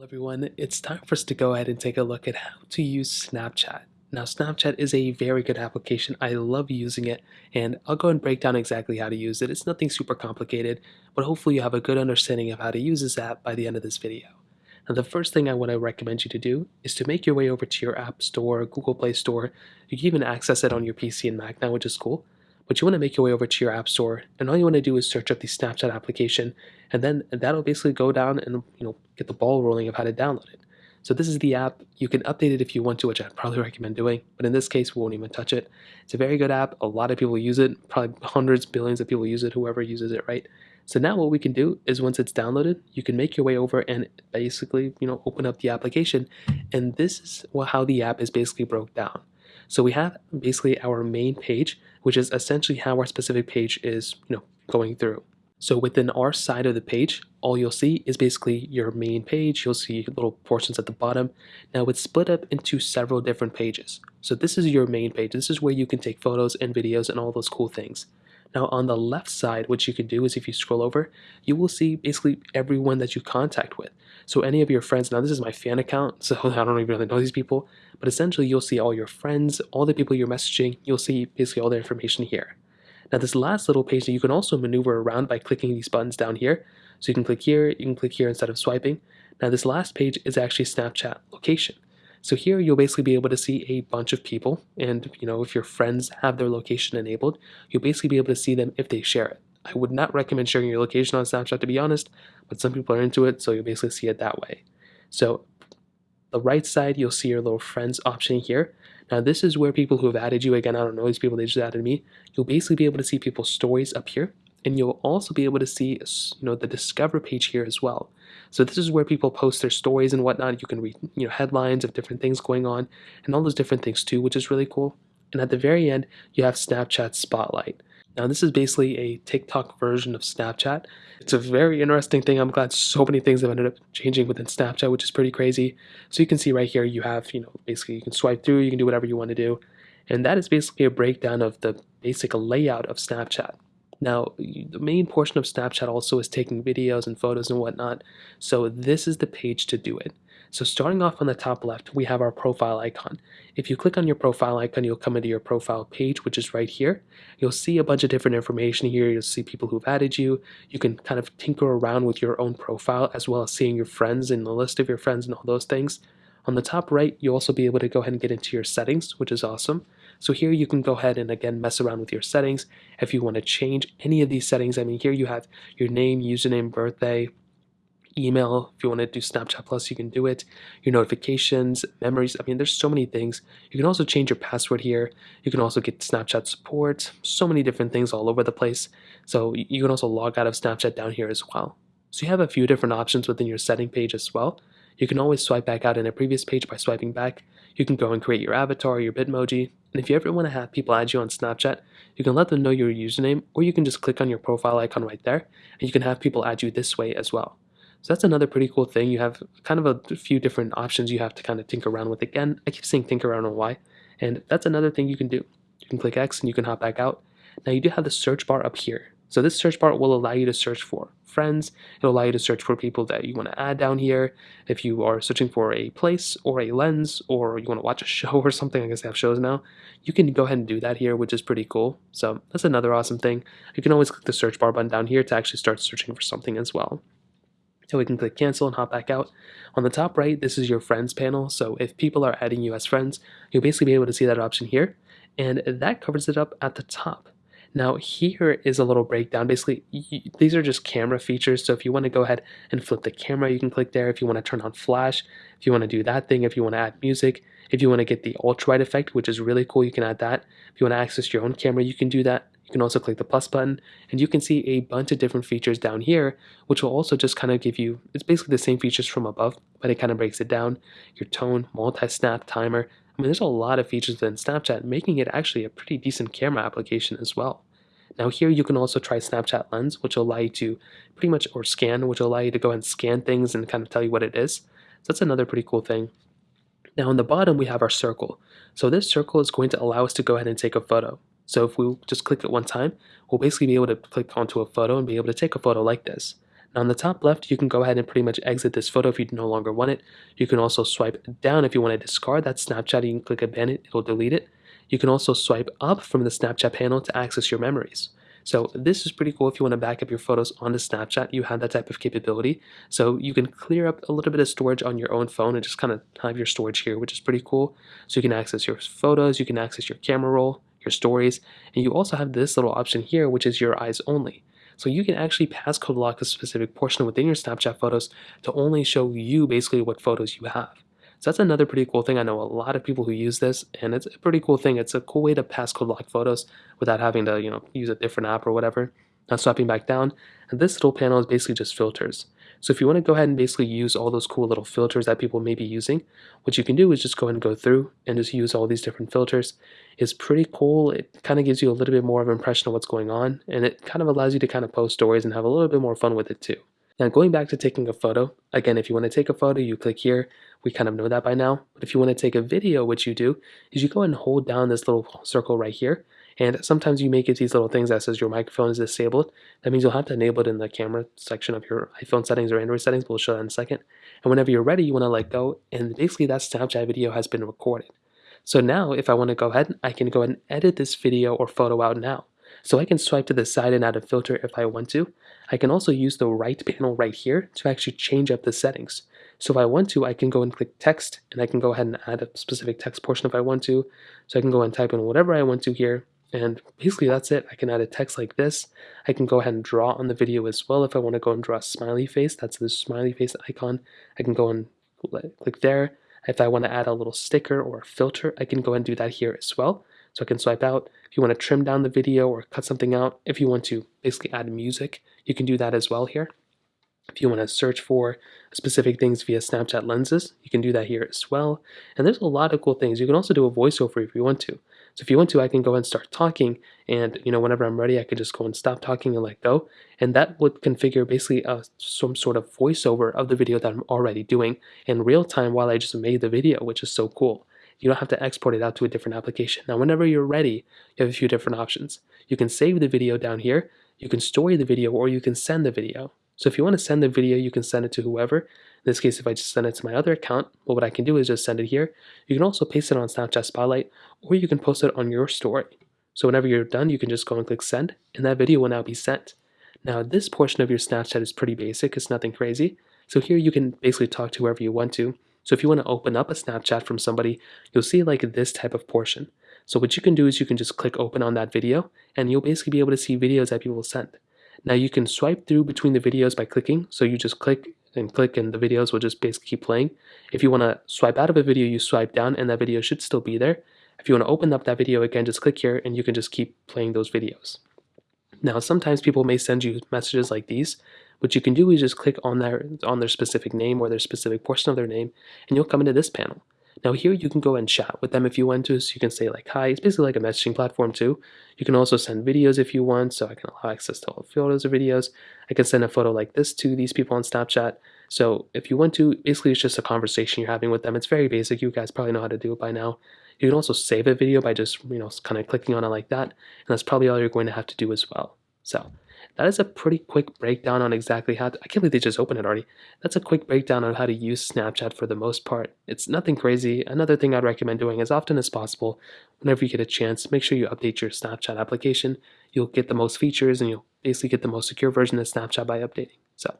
Well, everyone, it's time for us to go ahead and take a look at how to use Snapchat. Now, Snapchat is a very good application. I love using it, and I'll go and break down exactly how to use it. It's nothing super complicated, but hopefully you have a good understanding of how to use this app by the end of this video. Now, the first thing I want to recommend you to do is to make your way over to your App Store, Google Play Store. You can even access it on your PC and Mac now, which is cool but you want to make your way over to your app store and all you want to do is search up the Snapchat application and then that'll basically go down and you know get the ball rolling of how to download it. So this is the app. You can update it if you want to, which I'd probably recommend doing, but in this case we won't even touch it. It's a very good app. A lot of people use it, probably hundreds, billions of people use it, whoever uses it, right? So now what we can do is once it's downloaded, you can make your way over and basically, you know, open up the application. And this is how the app is basically broke down. So we have basically our main page, which is essentially how our specific page is, you know, going through. So within our side of the page, all you'll see is basically your main page. You'll see little portions at the bottom. Now it's split up into several different pages. So this is your main page. This is where you can take photos and videos and all those cool things. Now on the left side, what you can do is if you scroll over, you will see basically everyone that you contact with. So any of your friends, now this is my fan account, so I don't even really know these people, but essentially you'll see all your friends, all the people you're messaging, you'll see basically all the information here. Now this last little page that you can also maneuver around by clicking these buttons down here. So you can click here, you can click here instead of swiping. Now this last page is actually Snapchat location. So here you'll basically be able to see a bunch of people and you know if your friends have their location enabled, you'll basically be able to see them if they share it. I would not recommend sharing your location on Snapchat to be honest, but some people are into it so you'll basically see it that way. So the right side you'll see your little friends option here. Now this is where people who have added you, again I don't know these people, they just added me, you'll basically be able to see people's stories up here and you'll also be able to see you know the discover page here as well. So this is where people post their stories and whatnot. You can read you know headlines of different things going on and all those different things too which is really cool. And at the very end you have snapchat spotlight. Now this is basically a tiktok version of snapchat. It's a very interesting thing. I'm glad so many things have ended up changing within snapchat which is pretty crazy. So you can see right here you have you know basically you can swipe through you can do whatever you want to do. And that is basically a breakdown of the basic layout of snapchat now, the main portion of Snapchat also is taking videos and photos and whatnot, so this is the page to do it. So starting off on the top left, we have our profile icon. If you click on your profile icon, you'll come into your profile page, which is right here. You'll see a bunch of different information here. You'll see people who've added you. You can kind of tinker around with your own profile as well as seeing your friends and the list of your friends and all those things. On the top right, you'll also be able to go ahead and get into your settings, which is awesome. So here you can go ahead and again mess around with your settings. If you want to change any of these settings, I mean here you have your name, username, birthday, email. If you want to do Snapchat Plus, you can do it. Your notifications, memories. I mean, there's so many things. You can also change your password here. You can also get Snapchat support. So many different things all over the place. So you can also log out of Snapchat down here as well. So you have a few different options within your setting page as well. You can always swipe back out in a previous page by swiping back. You can go and create your avatar, your Bitmoji, and if you ever want to have people add you on Snapchat, you can let them know your username, or you can just click on your profile icon right there, and you can have people add you this way as well. So that's another pretty cool thing. You have kind of a few different options you have to kind of tinker around with. Again, I keep saying tinker around on why, and that's another thing you can do. You can click X and you can hop back out. Now you do have the search bar up here. So this search bar will allow you to search for friends. It'll allow you to search for people that you want to add down here. If you are searching for a place or a lens or you want to watch a show or something, I guess they have shows now, you can go ahead and do that here, which is pretty cool. So that's another awesome thing. You can always click the search bar button down here to actually start searching for something as well. So we can click cancel and hop back out. On the top right, this is your friends panel. So if people are adding you as friends, you'll basically be able to see that option here. And that covers it up at the top. Now here is a little breakdown. Basically, these are just camera features. So if you want to go ahead and flip the camera, you can click there. If you want to turn on flash, if you want to do that thing, if you want to add music, if you want to get the ultra wide effect, which is really cool, you can add that. If you want to access your own camera, you can do that. You can also click the plus button and you can see a bunch of different features down here, which will also just kind of give you, it's basically the same features from above, but it kind of breaks it down. Your tone, multi-snap, timer, I mean, there's a lot of features within Snapchat, making it actually a pretty decent camera application as well. Now here you can also try Snapchat Lens, which will allow you to pretty much, or scan, which will allow you to go ahead and scan things and kind of tell you what it is. So that's another pretty cool thing. Now on the bottom we have our circle. So this circle is going to allow us to go ahead and take a photo. So if we just click it one time, we'll basically be able to click onto a photo and be able to take a photo like this. Now on the top left, you can go ahead and pretty much exit this photo if you no longer want it. You can also swipe down if you want to discard that Snapchat. You can click abandon, it'll delete it. You can also swipe up from the Snapchat panel to access your memories. So this is pretty cool if you want to back up your photos onto Snapchat, you have that type of capability. So you can clear up a little bit of storage on your own phone and just kind of have your storage here, which is pretty cool. So you can access your photos, you can access your camera roll, your stories, and you also have this little option here, which is your eyes only. So you can actually passcode lock a specific portion within your Snapchat photos to only show you basically what photos you have. So that's another pretty cool thing. I know a lot of people who use this, and it's a pretty cool thing. It's a cool way to passcode lock photos without having to, you know, use a different app or whatever. Now swapping back down, and this little panel is basically just filters. So if you want to go ahead and basically use all those cool little filters that people may be using, what you can do is just go ahead and go through and just use all these different filters. It's pretty cool. It kind of gives you a little bit more of an impression of what's going on, and it kind of allows you to kind of post stories and have a little bit more fun with it too. Now going back to taking a photo, again, if you want to take a photo, you click here. We kind of know that by now. But if you want to take a video, what you do is you go and hold down this little circle right here. And sometimes you may get these little things that says your microphone is disabled. That means you'll have to enable it in the camera section of your iPhone settings or Android settings. We'll show that in a second. And whenever you're ready, you want to let go. And basically that Snapchat video has been recorded. So now if I want to go ahead, I can go ahead and edit this video or photo out now. So I can swipe to the side and add a filter if I want to. I can also use the right panel right here to actually change up the settings. So if I want to, I can go and click text and I can go ahead and add a specific text portion if I want to. So I can go and type in whatever I want to here. And basically that's it. I can add a text like this. I can go ahead and draw on the video as well. If I want to go and draw a smiley face, that's the smiley face icon. I can go and click there. If I want to add a little sticker or a filter, I can go and do that here as well. So I can swipe out. If you want to trim down the video or cut something out, if you want to basically add music, you can do that as well here. If you want to search for specific things via Snapchat lenses, you can do that here as well. And there's a lot of cool things. You can also do a voiceover if you want to. So if you want to, I can go and start talking and, you know, whenever I'm ready, I can just go and stop talking and let go. And that would configure basically a, some sort of voiceover of the video that I'm already doing in real time while I just made the video, which is so cool. You don't have to export it out to a different application. Now, whenever you're ready, you have a few different options. You can save the video down here, you can store the video, or you can send the video. So if you want to send the video, you can send it to whoever. In this case, if I just send it to my other account, well, what I can do is just send it here. You can also paste it on Snapchat Spotlight, or you can post it on your story. So whenever you're done, you can just go and click send, and that video will now be sent. Now, this portion of your Snapchat is pretty basic. It's nothing crazy. So here you can basically talk to whoever you want to. So if you want to open up a Snapchat from somebody, you'll see like this type of portion. So what you can do is you can just click open on that video and you'll basically be able to see videos that people sent. Now you can swipe through between the videos by clicking. So you just click and click and the videos will just basically keep playing. If you want to swipe out of a video, you swipe down and that video should still be there. If you want to open up that video again, just click here and you can just keep playing those videos. Now, sometimes people may send you messages like these. What you can do is just click on their, on their specific name or their specific portion of their name, and you'll come into this panel. Now here you can go and chat with them if you want to, so you can say like hi, it's basically like a messaging platform too. You can also send videos if you want, so I can allow access to all photos or videos. I can send a photo like this to these people on Snapchat. So if you want to, basically it's just a conversation you're having with them. It's very basic, you guys probably know how to do it by now. You can also save a video by just, you know, kind of clicking on it like that, and that's probably all you're going to have to do as well. So that is a pretty quick breakdown on exactly how to, I can't believe they just opened it already. That's a quick breakdown on how to use Snapchat for the most part. It's nothing crazy. Another thing I'd recommend doing as often as possible, whenever you get a chance, make sure you update your Snapchat application. You'll get the most features and you'll basically get the most secure version of Snapchat by updating. So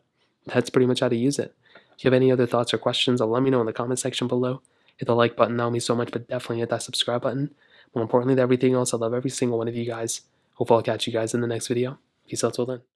that's pretty much how to use it. If you have any other thoughts or questions, let me know in the comment section below. Hit the like button, that would mean so much, but definitely hit that subscribe button. More importantly than everything else, I love every single one of you guys. Hopefully I'll catch you guys in the next video. Peace out till then.